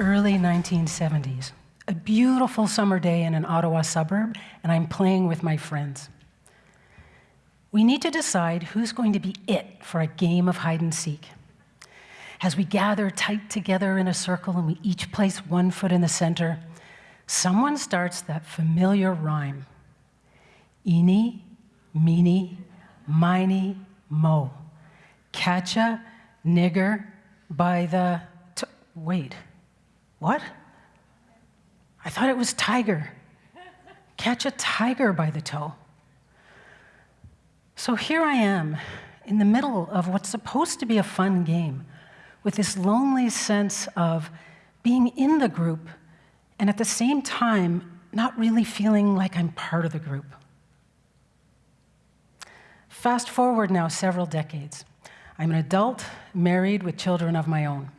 early 1970s, a beautiful summer day in an Ottawa suburb, and I'm playing with my friends. We need to decide who's going to be it for a game of hide and seek. As we gather tight together in a circle and we each place one foot in the center, someone starts that familiar rhyme. Eeny, meeny, miny, mo. Catch a nigger by the. Wait, what? I thought it was tiger. Catch a tiger by the toe. So here I am in the middle of what's supposed to be a fun game with this lonely sense of being in the group and at the same time not really feeling like I'm part of the group. Fast forward now several decades. I'm an adult, married with children of my own.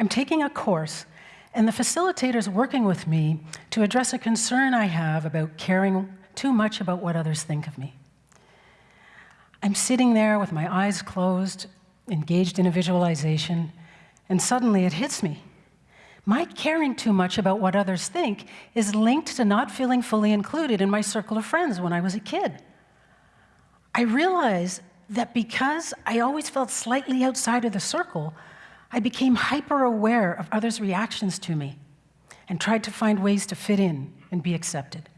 I'm taking a course, and the facilitator's working with me to address a concern I have about caring too much about what others think of me. I'm sitting there with my eyes closed, engaged in a visualization, and suddenly it hits me. My caring too much about what others think is linked to not feeling fully included in my circle of friends when I was a kid. I realize that because I always felt slightly outside of the circle, I became hyper aware of others' reactions to me and tried to find ways to fit in and be accepted.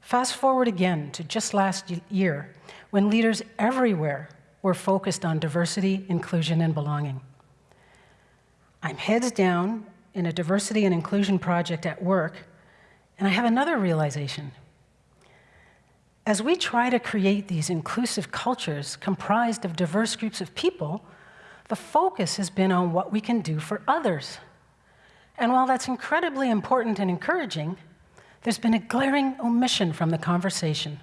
Fast forward again to just last year, when leaders everywhere were focused on diversity, inclusion, and belonging. I'm heads down in a diversity and inclusion project at work, and I have another realization. As we try to create these inclusive cultures comprised of diverse groups of people, the focus has been on what we can do for others. And while that's incredibly important and encouraging, there's been a glaring omission from the conversation.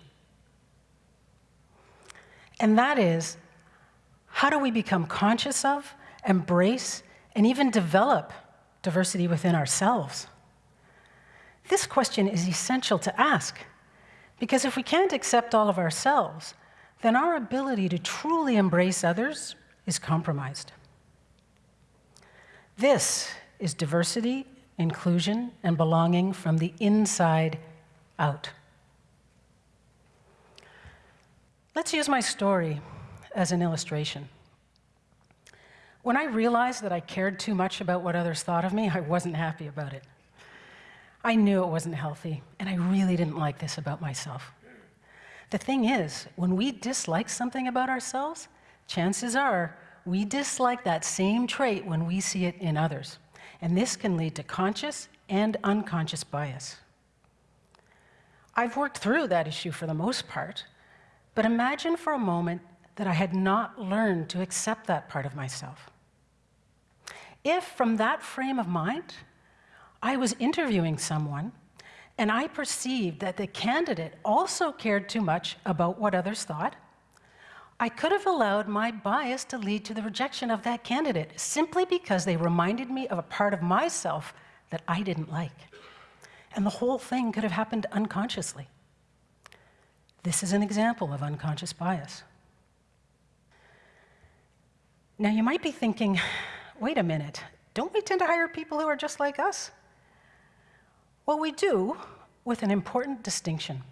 And that is, how do we become conscious of, embrace, and even develop diversity within ourselves? This question is essential to ask, because if we can't accept all of ourselves, then our ability to truly embrace others is compromised. This is diversity inclusion, and belonging from the inside out. Let's use my story as an illustration. When I realized that I cared too much about what others thought of me, I wasn't happy about it. I knew it wasn't healthy, and I really didn't like this about myself. The thing is, when we dislike something about ourselves, chances are we dislike that same trait when we see it in others and this can lead to conscious and unconscious bias. I've worked through that issue for the most part, but imagine for a moment that I had not learned to accept that part of myself. If, from that frame of mind, I was interviewing someone and I perceived that the candidate also cared too much about what others thought, I could have allowed my bias to lead to the rejection of that candidate simply because they reminded me of a part of myself that I didn't like. And the whole thing could have happened unconsciously. This is an example of unconscious bias. Now, you might be thinking, wait a minute, don't we tend to hire people who are just like us? Well, we do, with an important distinction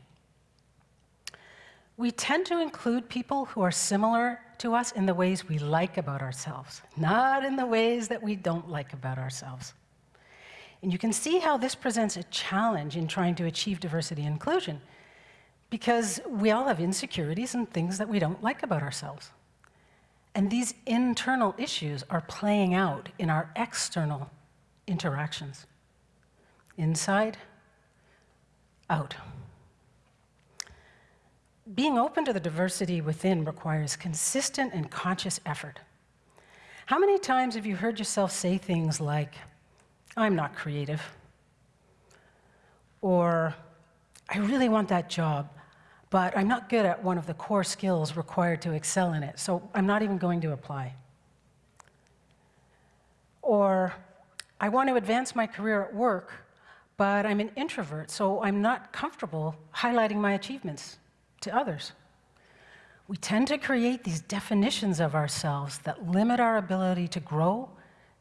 we tend to include people who are similar to us in the ways we like about ourselves, not in the ways that we don't like about ourselves. And you can see how this presents a challenge in trying to achieve diversity and inclusion, because we all have insecurities and things that we don't like about ourselves. And these internal issues are playing out in our external interactions inside, out being open to the diversity within requires consistent and conscious effort. How many times have you heard yourself say things like, I'm not creative? Or, I really want that job, but I'm not good at one of the core skills required to excel in it, so I'm not even going to apply. Or, I want to advance my career at work, but I'm an introvert, so I'm not comfortable highlighting my achievements to others. we tend to create these definitions of ourselves that limit our ability to grow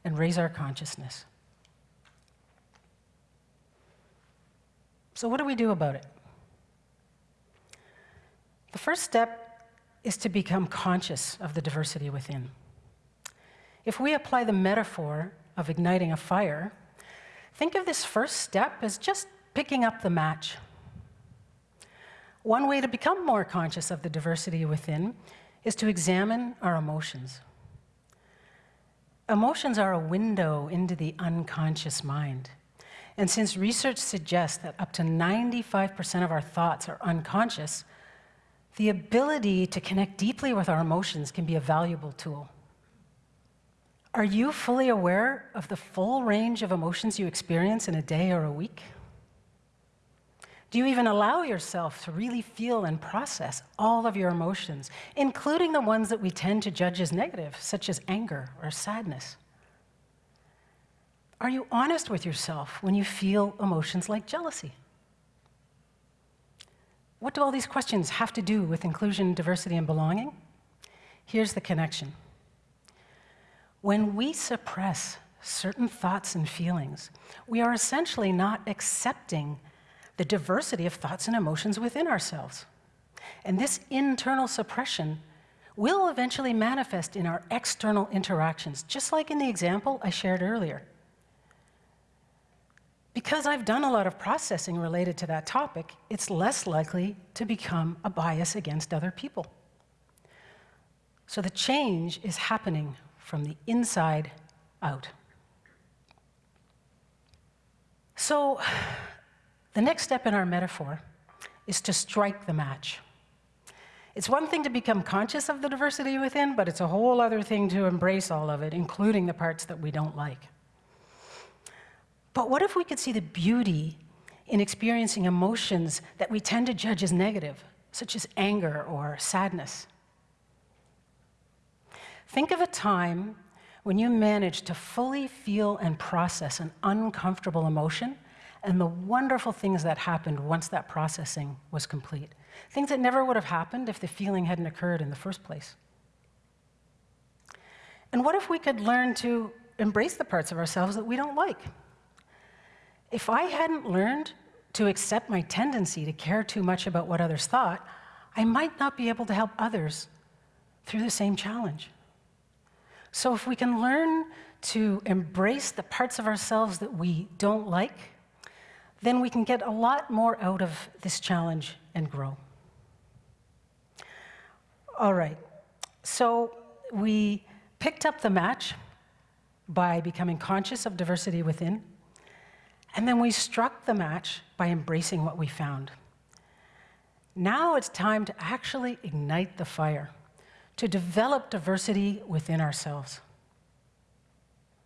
and raise our consciousness. So, what do we do about it? The first step is to become conscious of the diversity within. If we apply the metaphor of igniting a fire, think of this first step as just picking up the match. One way to become more conscious of the diversity within is to examine our emotions. Emotions are a window into the unconscious mind. And since research suggests that up to 95% of our thoughts are unconscious, the ability to connect deeply with our emotions can be a valuable tool. Are you fully aware of the full range of emotions you experience in a day or a week? Do you even allow yourself to really feel and process all of your emotions, including the ones that we tend to judge as negative, such as anger or sadness? Are you honest with yourself when you feel emotions like jealousy? What do all these questions have to do with inclusion, diversity, and belonging? Here's the connection. When we suppress certain thoughts and feelings, we are essentially not accepting the diversity of thoughts and emotions within ourselves. And this internal suppression will eventually manifest in our external interactions, just like in the example I shared earlier. Because I've done a lot of processing related to that topic, it's less likely to become a bias against other people. So the change is happening from the inside out. So the next step in our metaphor is to strike the match. It's one thing to become conscious of the diversity within, but it's a whole other thing to embrace all of it, including the parts that we don't like. But what if we could see the beauty in experiencing emotions that we tend to judge as negative, such as anger or sadness? Think of a time when you managed to fully feel and process an uncomfortable emotion and the wonderful things that happened once that processing was complete. Things that never would have happened if the feeling hadn't occurred in the first place. And what if we could learn to embrace the parts of ourselves that we don't like? If I hadn't learned to accept my tendency to care too much about what others thought, I might not be able to help others through the same challenge. So if we can learn to embrace the parts of ourselves that we don't like, then we can get a lot more out of this challenge and grow. All right, so we picked up the match by becoming conscious of diversity within. And then we struck the match by embracing what we found. Now it's time to actually ignite the fire, to develop diversity within ourselves.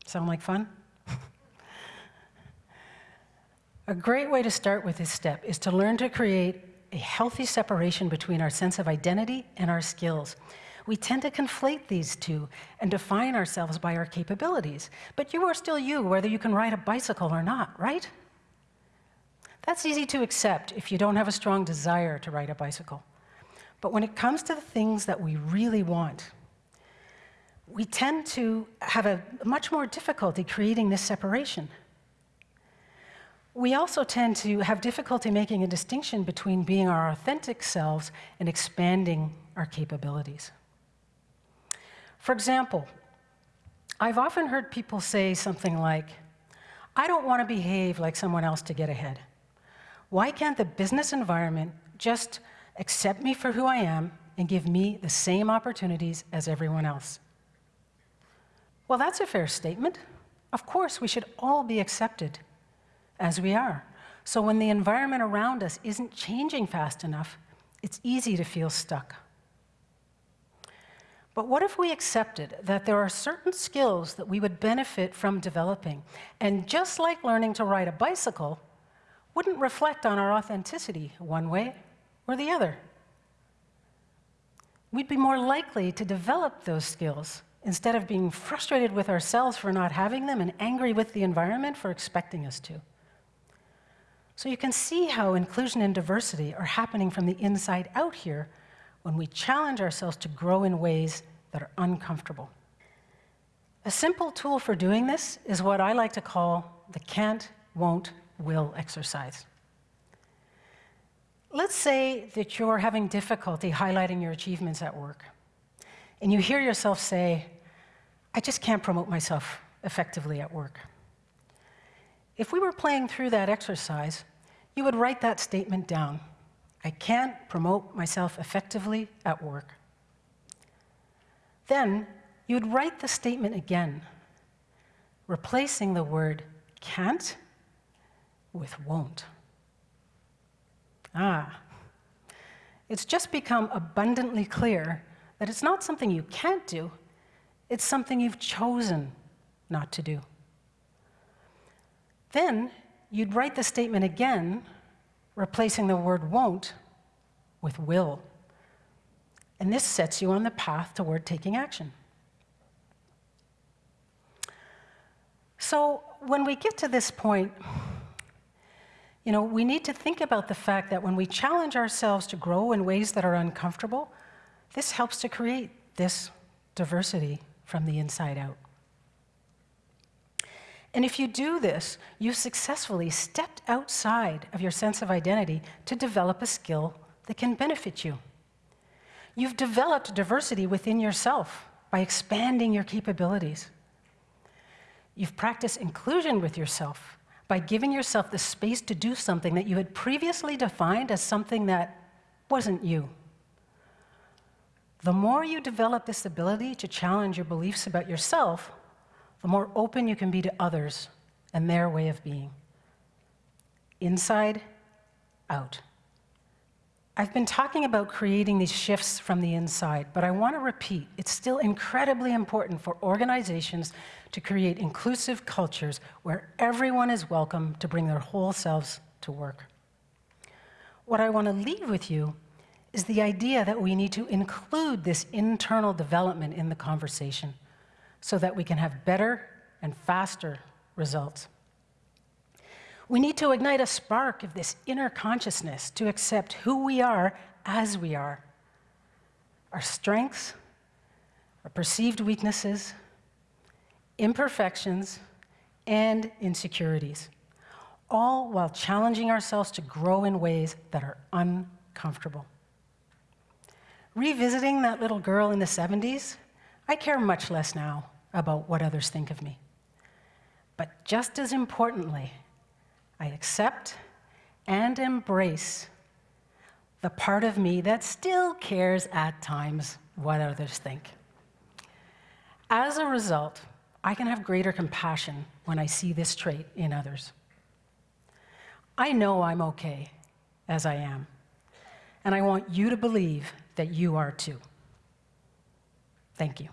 Sound like fun? A great way to start with this step is to learn to create a healthy separation between our sense of identity and our skills. We tend to conflate these two and define ourselves by our capabilities. But you are still you, whether you can ride a bicycle or not, right? That's easy to accept if you don't have a strong desire to ride a bicycle. But when it comes to the things that we really want, we tend to have a much more difficulty creating this separation. We also tend to have difficulty making a distinction between being our authentic selves and expanding our capabilities. For example, I've often heard people say something like, I don't want to behave like someone else to get ahead. Why can't the business environment just accept me for who I am and give me the same opportunities as everyone else? Well, that's a fair statement. Of course, we should all be accepted as we are. So when the environment around us isn't changing fast enough, it's easy to feel stuck. But what if we accepted that there are certain skills that we would benefit from developing? And just like learning to ride a bicycle, wouldn't reflect on our authenticity one way or the other. We'd be more likely to develop those skills instead of being frustrated with ourselves for not having them and angry with the environment for expecting us to. So you can see how inclusion and diversity are happening from the inside out here when we challenge ourselves to grow in ways that are uncomfortable. A simple tool for doing this is what I like to call the can't, won't, will exercise. Let's say that you're having difficulty highlighting your achievements at work, and you hear yourself say, I just can't promote myself effectively at work. If we were playing through that exercise, you would write that statement down. I can't promote myself effectively at work. Then you would write the statement again, replacing the word can't with won't. Ah, it's just become abundantly clear that it's not something you can't do, it's something you've chosen not to do. Then you'd write the statement again, replacing the word won't with will. And this sets you on the path toward taking action. So when we get to this point, you know, we need to think about the fact that when we challenge ourselves to grow in ways that are uncomfortable, this helps to create this diversity from the inside out. And if you do this, you've successfully stepped outside of your sense of identity to develop a skill that can benefit you. You've developed diversity within yourself by expanding your capabilities. You've practiced inclusion with yourself by giving yourself the space to do something that you had previously defined as something that wasn't you. The more you develop this ability to challenge your beliefs about yourself, the more open you can be to others and their way of being. Inside, out. I've been talking about creating these shifts from the inside, but I want to repeat, it's still incredibly important for organizations to create inclusive cultures where everyone is welcome to bring their whole selves to work. What I want to leave with you is the idea that we need to include this internal development in the conversation so that we can have better and faster results. We need to ignite a spark of this inner consciousness to accept who we are as we are our strengths, our perceived weaknesses, imperfections, and insecurities, all while challenging ourselves to grow in ways that are uncomfortable. Revisiting that little girl in the 70s, I care much less now about what others think of me. But just as importantly, I accept and embrace the part of me that still cares at times what others think. As a result, I can have greater compassion when I see this trait in others. I know I'm okay as I am, and I want you to believe that you are too. Thank you.